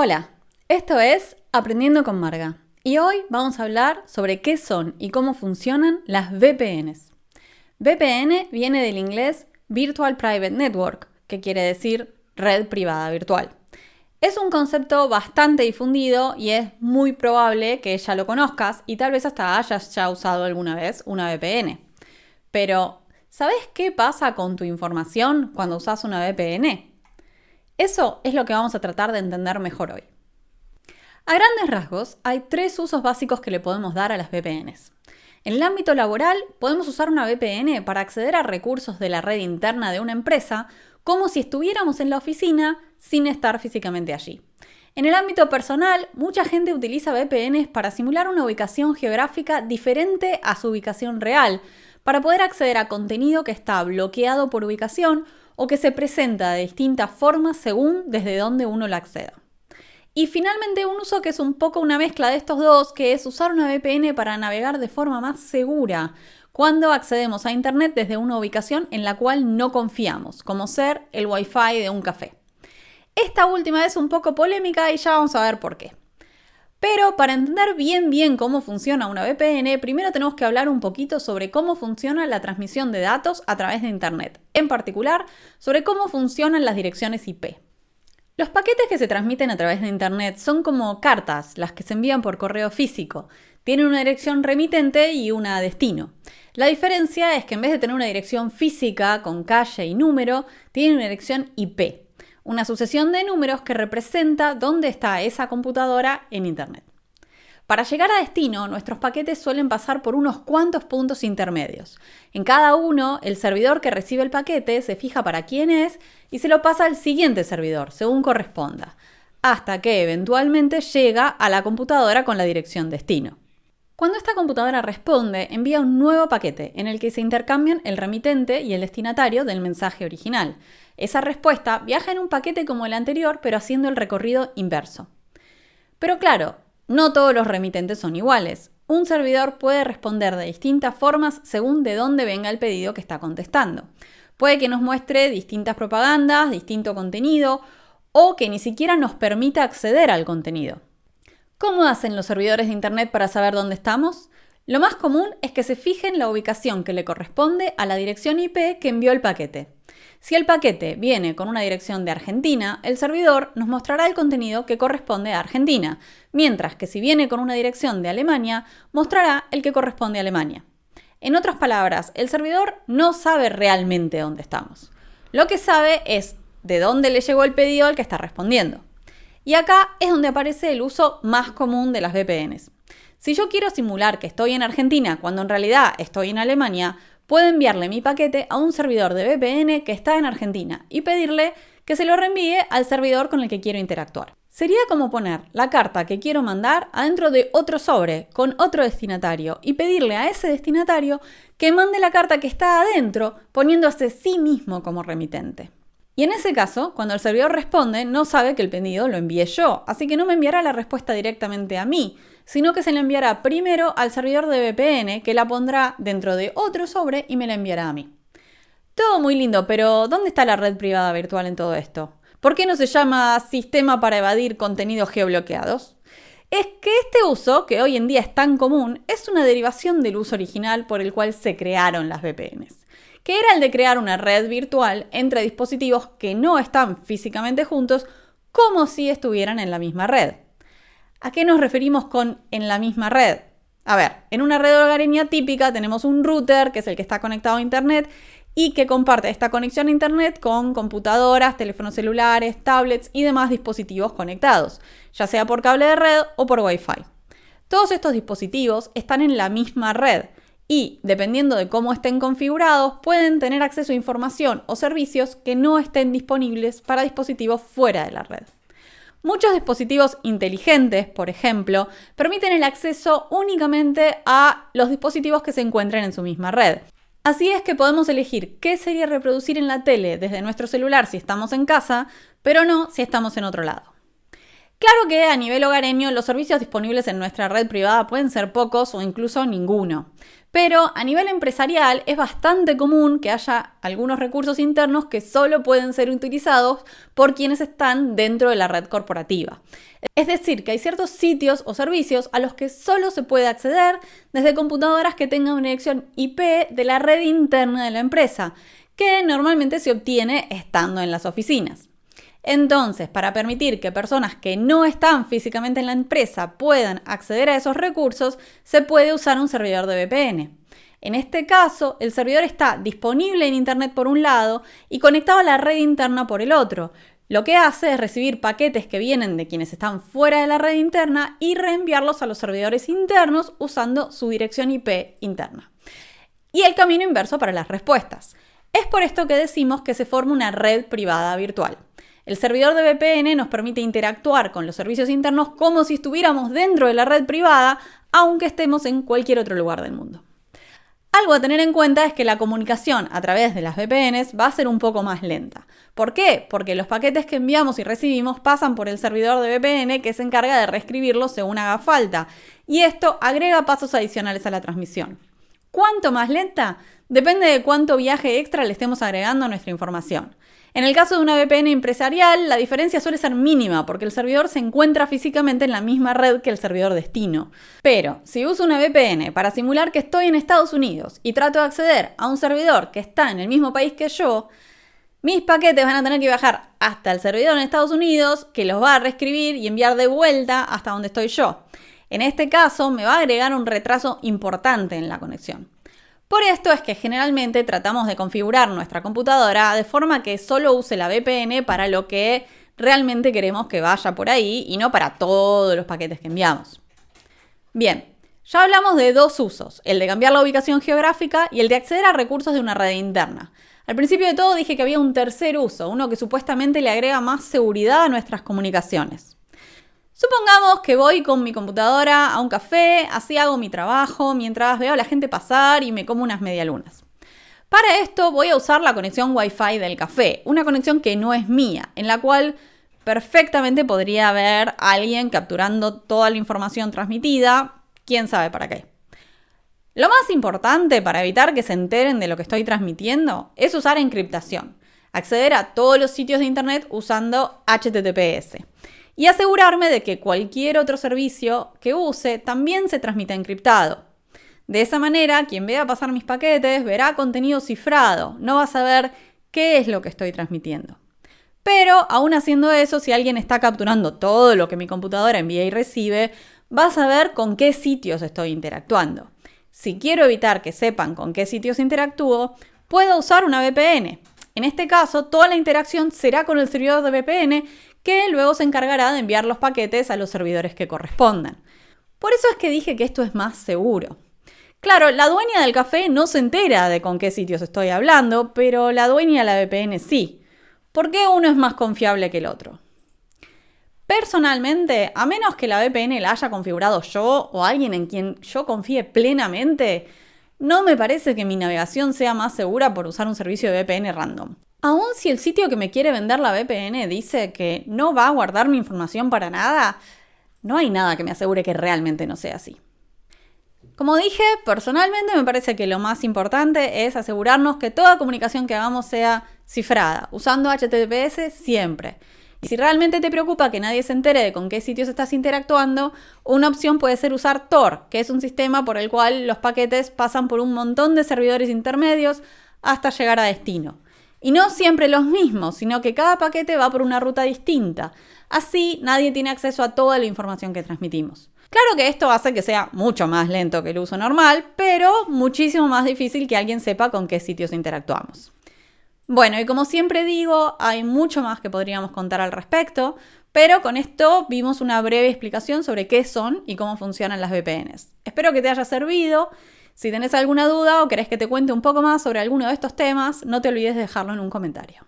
Hola, esto es Aprendiendo con Marga y hoy vamos a hablar sobre qué son y cómo funcionan las VPNs. VPN viene del inglés Virtual Private Network, que quiere decir red privada virtual. Es un concepto bastante difundido y es muy probable que ya lo conozcas y tal vez hasta hayas ya usado alguna vez una VPN. Pero, ¿sabes qué pasa con tu información cuando usas una VPN? Eso es lo que vamos a tratar de entender mejor hoy. A grandes rasgos, hay tres usos básicos que le podemos dar a las VPNs. En el ámbito laboral, podemos usar una VPN para acceder a recursos de la red interna de una empresa como si estuviéramos en la oficina sin estar físicamente allí. En el ámbito personal, mucha gente utiliza VPNs para simular una ubicación geográfica diferente a su ubicación real, para poder acceder a contenido que está bloqueado por ubicación o que se presenta de distintas formas según desde dónde uno la acceda. Y finalmente un uso que es un poco una mezcla de estos dos, que es usar una VPN para navegar de forma más segura cuando accedemos a Internet desde una ubicación en la cual no confiamos, como ser el Wi-Fi de un café. Esta última es un poco polémica y ya vamos a ver por qué. Pero para entender bien bien cómo funciona una VPN, primero tenemos que hablar un poquito sobre cómo funciona la transmisión de datos a través de Internet, en particular sobre cómo funcionan las direcciones IP. Los paquetes que se transmiten a través de Internet son como cartas, las que se envían por correo físico. Tienen una dirección remitente y una destino. La diferencia es que en vez de tener una dirección física con calle y número, tiene una dirección IP una sucesión de números que representa dónde está esa computadora en Internet. Para llegar a destino, nuestros paquetes suelen pasar por unos cuantos puntos intermedios. En cada uno, el servidor que recibe el paquete se fija para quién es y se lo pasa al siguiente servidor, según corresponda, hasta que eventualmente llega a la computadora con la dirección destino. Cuando esta computadora responde, envía un nuevo paquete en el que se intercambian el remitente y el destinatario del mensaje original. Esa respuesta viaja en un paquete como el anterior, pero haciendo el recorrido inverso. Pero claro, no todos los remitentes son iguales. Un servidor puede responder de distintas formas según de dónde venga el pedido que está contestando. Puede que nos muestre distintas propagandas, distinto contenido, o que ni siquiera nos permita acceder al contenido. ¿Cómo hacen los servidores de Internet para saber dónde estamos? Lo más común es que se fijen la ubicación que le corresponde a la dirección IP que envió el paquete. Si el paquete viene con una dirección de Argentina, el servidor nos mostrará el contenido que corresponde a Argentina, mientras que si viene con una dirección de Alemania, mostrará el que corresponde a Alemania. En otras palabras, el servidor no sabe realmente dónde estamos. Lo que sabe es de dónde le llegó el pedido al que está respondiendo. Y acá es donde aparece el uso más común de las VPNs. Si yo quiero simular que estoy en Argentina cuando en realidad estoy en Alemania, puedo enviarle mi paquete a un servidor de VPN que está en Argentina y pedirle que se lo reenvíe al servidor con el que quiero interactuar. Sería como poner la carta que quiero mandar adentro de otro sobre con otro destinatario y pedirle a ese destinatario que mande la carta que está adentro poniéndose sí mismo como remitente. Y en ese caso, cuando el servidor responde, no sabe que el pedido lo envié yo, así que no me enviará la respuesta directamente a mí, sino que se la enviará primero al servidor de VPN, que la pondrá dentro de otro sobre y me la enviará a mí. Todo muy lindo, pero ¿dónde está la red privada virtual en todo esto? ¿Por qué no se llama sistema para evadir contenidos geobloqueados? Es que este uso, que hoy en día es tan común, es una derivación del uso original por el cual se crearon las VPNs que era el de crear una red virtual entre dispositivos que no están físicamente juntos como si estuvieran en la misma red. ¿A qué nos referimos con en la misma red? A ver, en una red hogareña típica tenemos un router, que es el que está conectado a Internet, y que comparte esta conexión a Internet con computadoras, teléfonos celulares, tablets y demás dispositivos conectados, ya sea por cable de red o por Wi-Fi. Todos estos dispositivos están en la misma red, y, dependiendo de cómo estén configurados, pueden tener acceso a información o servicios que no estén disponibles para dispositivos fuera de la red. Muchos dispositivos inteligentes, por ejemplo, permiten el acceso únicamente a los dispositivos que se encuentren en su misma red. Así es que podemos elegir qué sería reproducir en la tele desde nuestro celular si estamos en casa, pero no si estamos en otro lado. Claro que a nivel hogareño los servicios disponibles en nuestra red privada pueden ser pocos o incluso ninguno, Pero a nivel empresarial es bastante común que haya algunos recursos internos que solo pueden ser utilizados por quienes están dentro de la red corporativa. Es decir, que hay ciertos sitios o servicios a los que solo se puede acceder desde computadoras que tengan una dirección IP de la red interna de la empresa, que normalmente se obtiene estando en las oficinas. Entonces, para permitir que personas que no están físicamente en la empresa puedan acceder a esos recursos, se puede usar un servidor de VPN. En este caso, el servidor está disponible en Internet por un lado y conectado a la red interna por el otro. Lo que hace es recibir paquetes que vienen de quienes están fuera de la red interna y reenviarlos a los servidores internos usando su dirección IP interna. Y el camino inverso para las respuestas. Es por esto que decimos que se forma una red privada virtual. El servidor de VPN nos permite interactuar con los servicios internos como si estuviéramos dentro de la red privada, aunque estemos en cualquier otro lugar del mundo. Algo a tener en cuenta es que la comunicación a través de las VPNs va a ser un poco más lenta. ¿Por qué? Porque los paquetes que enviamos y recibimos pasan por el servidor de VPN que se encarga de reescribirlos según haga falta. Y esto agrega pasos adicionales a la transmisión. ¿Cuánto más lenta? Depende de cuánto viaje extra le estemos agregando a nuestra información. En el caso de una VPN empresarial, la diferencia suele ser mínima porque el servidor se encuentra físicamente en la misma red que el servidor destino. Pero si uso una VPN para simular que estoy en Estados Unidos y trato de acceder a un servidor que está en el mismo país que yo, mis paquetes van a tener que viajar hasta el servidor en Estados Unidos, que los va a reescribir y enviar de vuelta hasta donde estoy yo. En este caso, me va a agregar un retraso importante en la conexión. Por esto es que generalmente tratamos de configurar nuestra computadora de forma que solo use la VPN para lo que realmente queremos que vaya por ahí y no para todos los paquetes que enviamos. Bien, ya hablamos de dos usos, el de cambiar la ubicación geográfica y el de acceder a recursos de una red interna. Al principio de todo dije que había un tercer uso, uno que supuestamente le agrega más seguridad a nuestras comunicaciones. Supongamos que voy con mi computadora a un café, así hago mi trabajo, mientras veo a la gente pasar y me como unas medialunas. Para esto voy a usar la conexión Wi-Fi del café, una conexión que no es mía, en la cual perfectamente podría haber alguien capturando toda la información transmitida, quién sabe para qué. Lo más importante para evitar que se enteren de lo que estoy transmitiendo es usar encriptación, acceder a todos los sitios de Internet usando HTTPS y asegurarme de que cualquier otro servicio que use también se transmita encriptado. De esa manera, quien vea pasar mis paquetes verá contenido cifrado, no va a saber qué es lo que estoy transmitiendo. Pero, aún haciendo eso, si alguien está capturando todo lo que mi computadora envía y recibe, va a saber con qué sitios estoy interactuando. Si quiero evitar que sepan con qué sitios interactúo, puedo usar una VPN. En este caso, toda la interacción será con el servidor de VPN que luego se encargará de enviar los paquetes a los servidores que correspondan. Por eso es que dije que esto es más seguro. Claro, la dueña del café no se entera de con qué sitios estoy hablando, pero la dueña de la VPN sí. ¿Por qué uno es más confiable que el otro? Personalmente, a menos que la VPN la haya configurado yo o alguien en quien yo confíe plenamente, no me parece que mi navegación sea más segura por usar un servicio de VPN random. Aún si el sitio que me quiere vender la VPN dice que no va a guardar mi información para nada, no hay nada que me asegure que realmente no sea así. Como dije, personalmente me parece que lo más importante es asegurarnos que toda comunicación que hagamos sea cifrada, usando HTTPS siempre. Y si realmente te preocupa que nadie se entere de con qué sitios estás interactuando, una opción puede ser usar Tor, que es un sistema por el cual los paquetes pasan por un montón de servidores intermedios hasta llegar a destino. Y no siempre los mismos, sino que cada paquete va por una ruta distinta. Así nadie tiene acceso a toda la información que transmitimos. Claro que esto hace que sea mucho más lento que el uso normal, pero muchísimo más difícil que alguien sepa con qué sitios interactuamos. Bueno, y como siempre digo, hay mucho más que podríamos contar al respecto, pero con esto vimos una breve explicación sobre qué son y cómo funcionan las VPNs. Espero que te haya servido. Si tenés alguna duda o querés que te cuente un poco más sobre alguno de estos temas, no te olvides de dejarlo en un comentario.